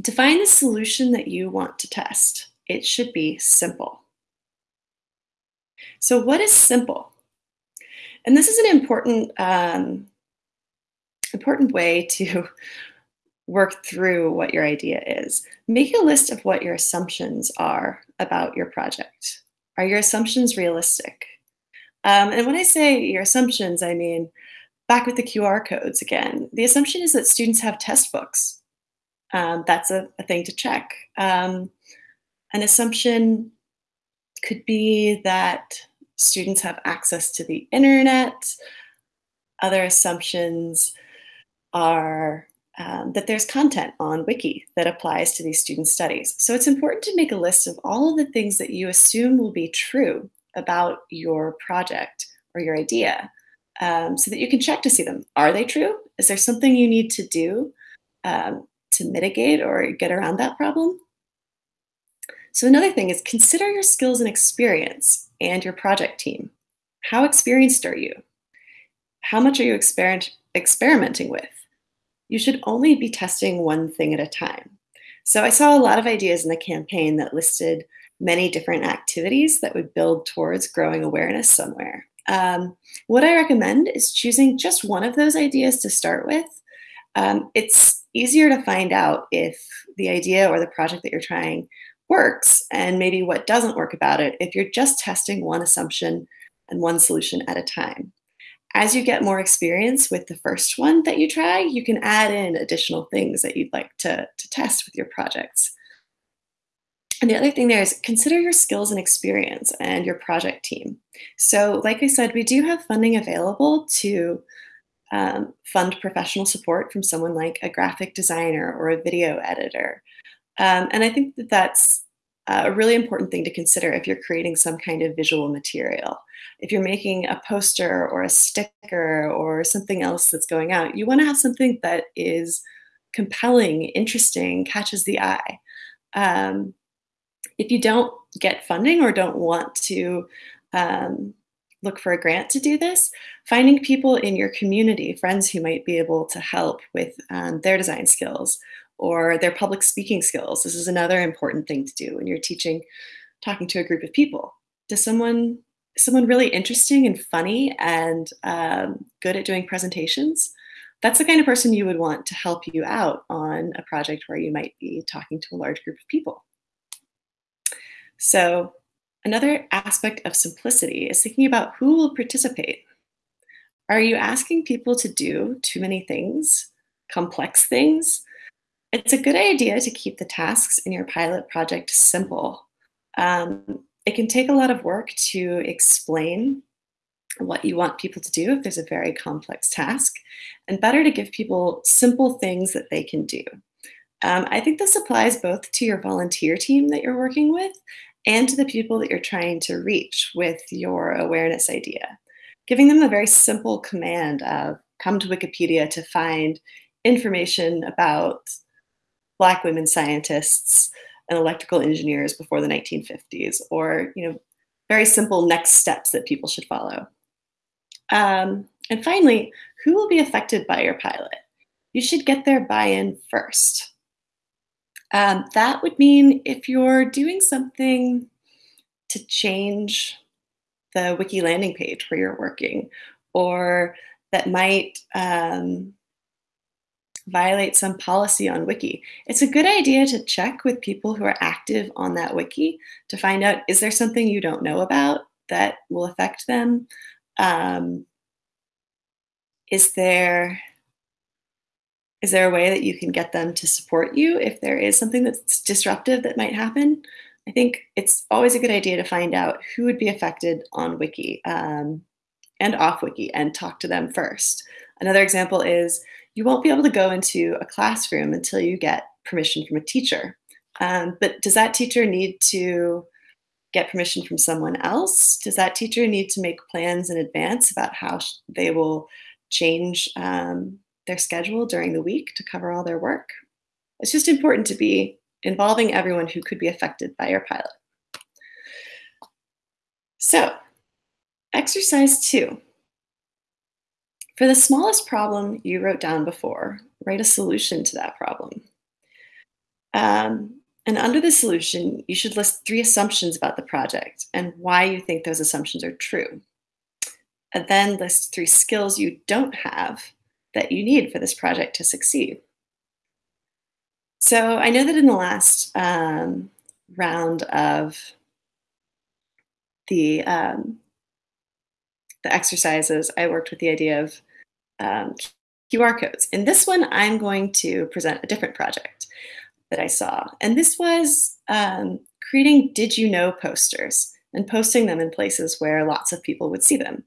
Define the solution that you want to test. It should be simple. So, what is simple? And this is an important um, important way to work through what your idea is. Make a list of what your assumptions are about your project. Are your assumptions realistic? Um, and when I say your assumptions, I mean back with the QR codes again. The assumption is that students have test books. Um, that's a, a, thing to check. Um, an assumption could be that students have access to the internet. Other assumptions are um, that there's content on Wiki that applies to these student studies. So it's important to make a list of all of the things that you assume will be true about your project or your idea um, so that you can check to see them. Are they true? Is there something you need to do um, to mitigate or get around that problem? So another thing is consider your skills and experience and your project team. How experienced are you? How much are you exper experimenting with? You should only be testing one thing at a time. So I saw a lot of ideas in the campaign that listed many different activities that would build towards growing awareness somewhere. Um, what I recommend is choosing just one of those ideas to start with. Um, it's easier to find out if the idea or the project that you're trying works and maybe what doesn't work about it if you're just testing one assumption and one solution at a time. As you get more experience with the first one that you try, you can add in additional things that you'd like to, to test with your projects. And the other thing there is consider your skills and experience and your project team. So, like I said, we do have funding available to um, fund professional support from someone like a graphic designer or a video editor. Um, and I think that that's a really important thing to consider if you're creating some kind of visual material. If you're making a poster or a sticker or something else that's going out, you want to have something that is compelling, interesting, catches the eye. Um, if you don't get funding or don't want to um, look for a grant to do this, finding people in your community, friends who might be able to help with um, their design skills or their public speaking skills. This is another important thing to do when you're teaching, talking to a group of people. Does someone someone really interesting and funny and um, good at doing presentations? That's the kind of person you would want to help you out on a project where you might be talking to a large group of people. So another aspect of simplicity is thinking about who will participate. Are you asking people to do too many things, complex things? It's a good idea to keep the tasks in your pilot project simple. Um, it can take a lot of work to explain what you want people to do if there's a very complex task, and better to give people simple things that they can do. Um, I think this applies both to your volunteer team that you're working with and to the people that you're trying to reach with your awareness idea. Giving them a very simple command of come to Wikipedia to find information about Black women scientists and electrical engineers before the 1950s, or you know, very simple next steps that people should follow. Um, and finally, who will be affected by your pilot? You should get their buy-in first. Um, that would mean if you're doing something to change the wiki landing page where you're working, or that might um, violate some policy on wiki. It's a good idea to check with people who are active on that wiki to find out is there something you don't know about that will affect them? Um, is there is there a way that you can get them to support you if there is something that's disruptive that might happen? I think it's always a good idea to find out who would be affected on Wiki um, and off Wiki and talk to them first. Another example is you won't be able to go into a classroom until you get permission from a teacher. Um, but does that teacher need to get permission from someone else? Does that teacher need to make plans in advance about how they will change um, their schedule during the week to cover all their work. It's just important to be involving everyone who could be affected by your pilot. So, exercise two. For the smallest problem you wrote down before, write a solution to that problem. Um, and under the solution, you should list three assumptions about the project and why you think those assumptions are true. And then list three skills you don't have that you need for this project to succeed. So I know that in the last um, round of the um, the exercises, I worked with the idea of um, QR codes. In this one, I'm going to present a different project that I saw. And this was um, creating Did You Know posters and posting them in places where lots of people would see them.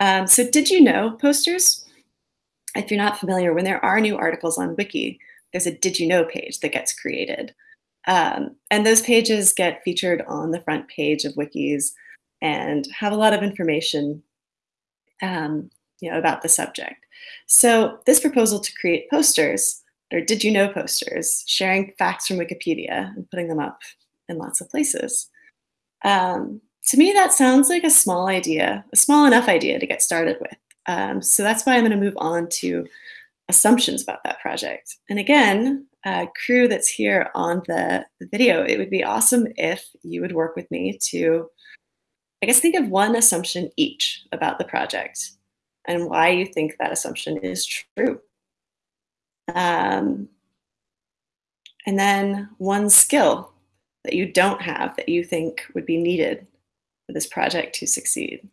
Um, so, Did You Know posters, if you're not familiar, when there are new articles on Wiki, there's a Did You Know page that gets created. Um, and those pages get featured on the front page of wikis and have a lot of information um, you know, about the subject. So this proposal to create posters, or did you know posters, sharing facts from Wikipedia and putting them up in lots of places. Um, to me, that sounds like a small idea, a small enough idea to get started with. Um, so that's why I'm going to move on to assumptions about that project. And again, uh, crew that's here on the, the video, it would be awesome if you would work with me to, I guess, think of one assumption each about the project and why you think that assumption is true. Um, and then one skill that you don't have that you think would be needed for this project to succeed.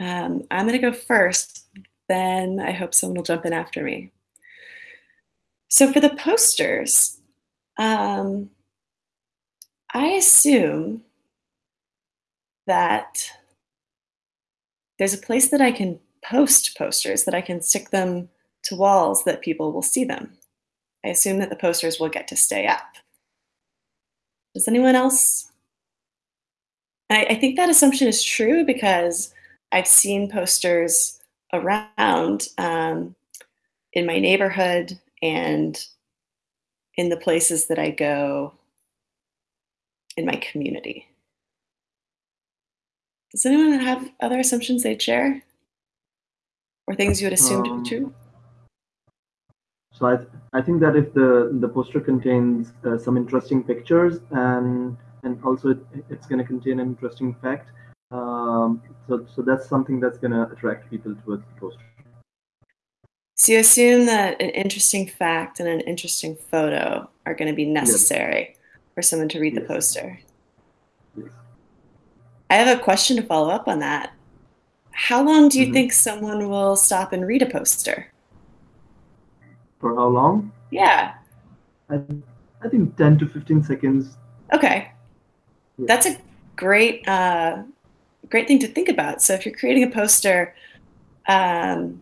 Um, I'm going to go first, then I hope someone will jump in after me. So for the posters, um, I assume that there's a place that I can post posters, that I can stick them to walls that people will see them. I assume that the posters will get to stay up. Does anyone else? I, I think that assumption is true because I've seen posters around um, in my neighborhood and in the places that I go in my community. Does anyone have other assumptions they'd share? Or things you would assume um, to be true? So I, th I think that if the, the poster contains uh, some interesting pictures and and also it, it's going to contain an interesting fact, um, so, so that's something that's going to attract people towards the poster. So you assume that an interesting fact and an interesting photo are going to be necessary yes. for someone to read yes. the poster. Yes. I have a question to follow up on that. How long do you mm-hmm. think someone will stop and read a poster? For how long? Yeah. I, I think 10 to 15 seconds. Okay. That's a great uh, great thing to think about. So if you're creating a poster, um,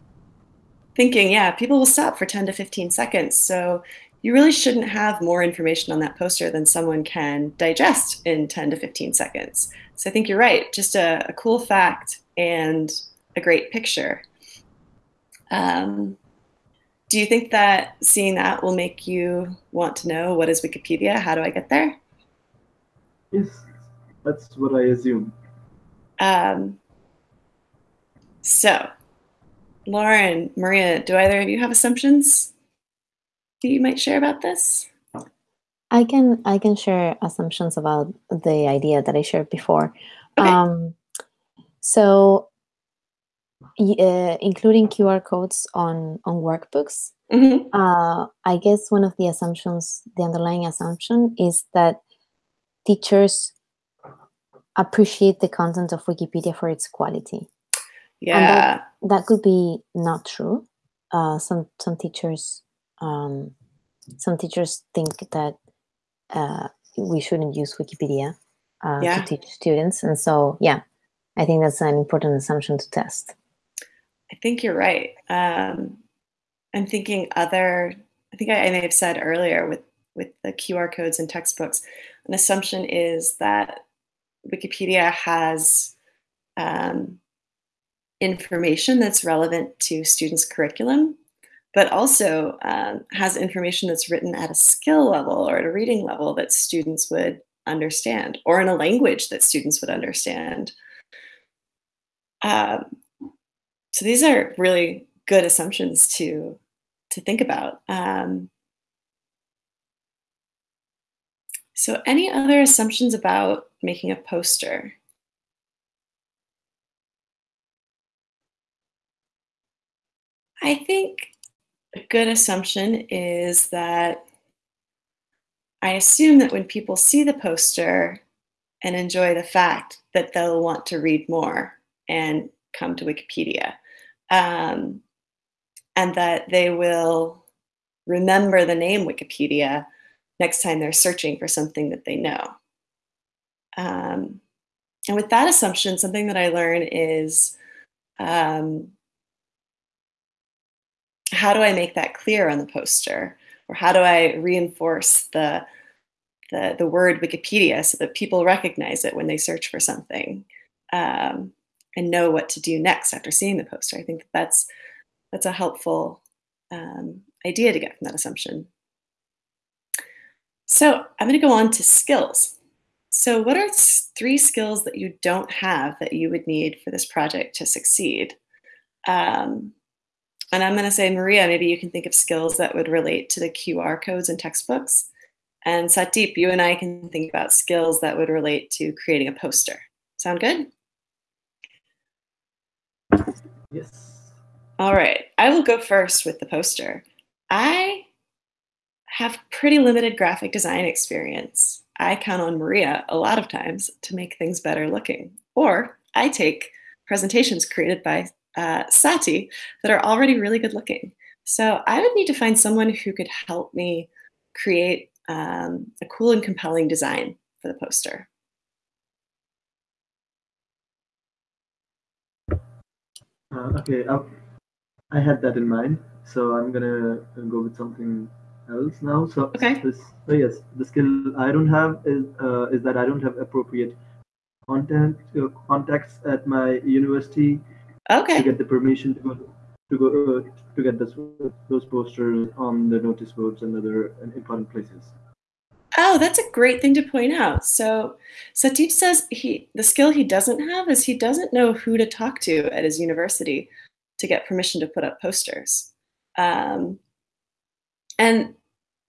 thinking, yeah, people will stop for 10 to 15 seconds. So you really shouldn't have more information on that poster than someone can digest in 10 to 15 seconds. So I think you're right. Just a, a cool fact and a great picture. Um, do you think that seeing that will make you want to know what is Wikipedia? How do I get there? Yes, that's what I assume. Um, so, Lauren, Maria, do either of you have assumptions that you might share about this? I can I can share assumptions about the idea that I shared before. Okay. Um, so, uh, including QR codes on on workbooks, mm-hmm. uh, I guess one of the assumptions, the underlying assumption, is that teachers appreciate the content of Wikipedia for its quality. Yeah, that, that, could be not true. Uh, some some teachers um, some teachers think that uh, we shouldn't use Wikipedia uh, yeah. to teach students. And so, yeah, I think that's an important assumption to test. I think you're right. Um, I'm thinking other, I think I, I may have said earlier with, with the QR codes and textbooks, an assumption is that Wikipedia has um, information that's relevant to students' curriculum but also um, has information that's written at a skill level or at a reading level that students would understand or in a language that students would understand. Um, so these are really good assumptions to to think about. Um, So any other assumptions about making a poster? I think a good assumption is that I assume that when people see the poster and enjoy the fact that they'll want to read more and come to Wikipedia. Um, and that they will remember the name Wikipedia next time they're searching for something that they know. Um, and with that assumption, something that I learn is um, how do I make that clear on the poster? Or how do I reinforce the, the, the word Wikipedia so that people recognize it when they search for something um, and know what to do next after seeing the poster? I think that that's, that's a helpful um, idea to get from that assumption. So I'm going to go on to skills. So what are three skills that you don't have that you would need for this project to succeed? Um, and I'm going to say, Maria, maybe you can think of skills that would relate to the QR codes and textbooks. And Satdeep, you and I can think about skills that would relate to creating a poster. Sound good? Yes. All right. I will go first with the poster. I pretty limited graphic design experience. I count on Maria a lot of times to make things better looking. Or I take presentations created by uh, Sati that are already really good looking. So I would need to find someone who could help me create um, a cool and compelling design for the poster. Uh, okay, uh, I had that in mind, so I'm gonna go with something else now. So, okay. this, so yes, the skill I don't have is uh, is that I don't have appropriate content uh, contacts at my university Okay. to get the permission to go to go uh, to get this, those posters on the notice boards and other important places. Oh, that's a great thing to point out. So Satdeep says he the skill he doesn't have is he doesn't know who to talk to at his university to get permission to put up posters. Um, and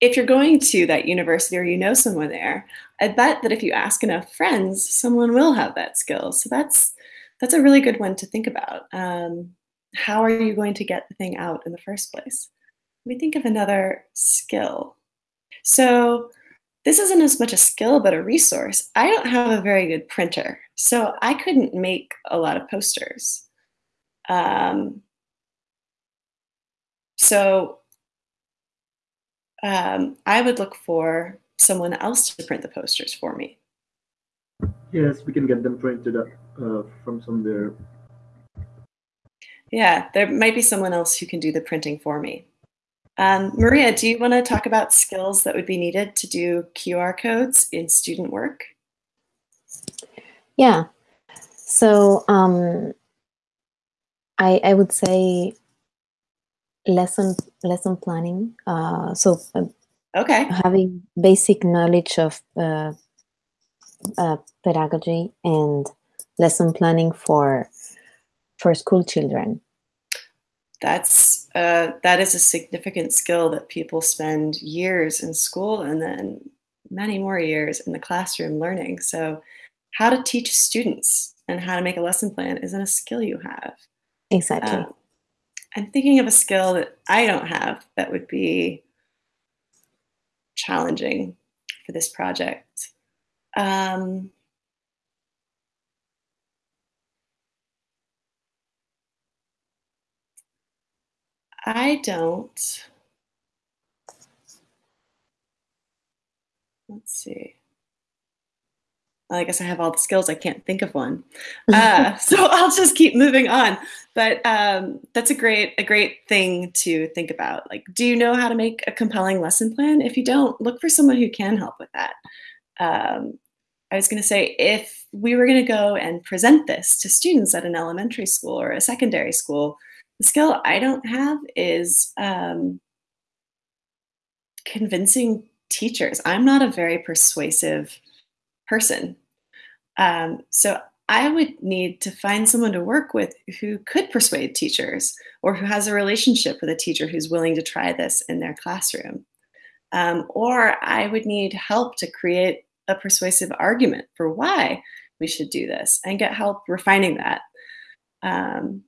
if you're going to that university or you know someone there, I bet that if you ask enough friends, someone will have that skill. So that's that's a really good one to think about. Um, how are you going to get the thing out in the first place? Let me think of another skill. So this isn't as much a skill, but a resource. I don't have a very good printer, so I couldn't make a lot of posters. Um, so um, I would look for someone else to print the posters for me. Yes, we can get them printed up uh, from somewhere. Yeah, there might be someone else who can do the printing for me. Um, Maria, do you want to talk about skills that would be needed to do QR codes in student work? Yeah. So um, I, I would say lesson lesson planning. Uh, so uh, okay, having basic knowledge of uh, uh, pedagogy and lesson planning for for school children. That's uh, that is a significant skill that people spend years in school and then many more years in the classroom learning. So how to teach students and how to make a lesson plan isn't a skill you have. Exactly. Um, i'm thinking of a skill that i don't have that would be challenging for this project um, I don't. Let's see. I guess I have all the skills. I can't think of one, uh, so I'll just keep moving on. But um, that's a great a great thing to think about. Like, do you know how to make a compelling lesson plan? If you don't, look for someone who can help with that. Um, I was going to say if we were going to go and present this to students at an elementary school or a secondary school, the skill I don't have is um, convincing teachers. I'm not a very persuasive person. Um, so I would need to find someone to work with who could persuade teachers or who has a relationship with a teacher who's willing to try this in their classroom. Um, or I would need help to create a persuasive argument for why we should do this and get help refining that. Um,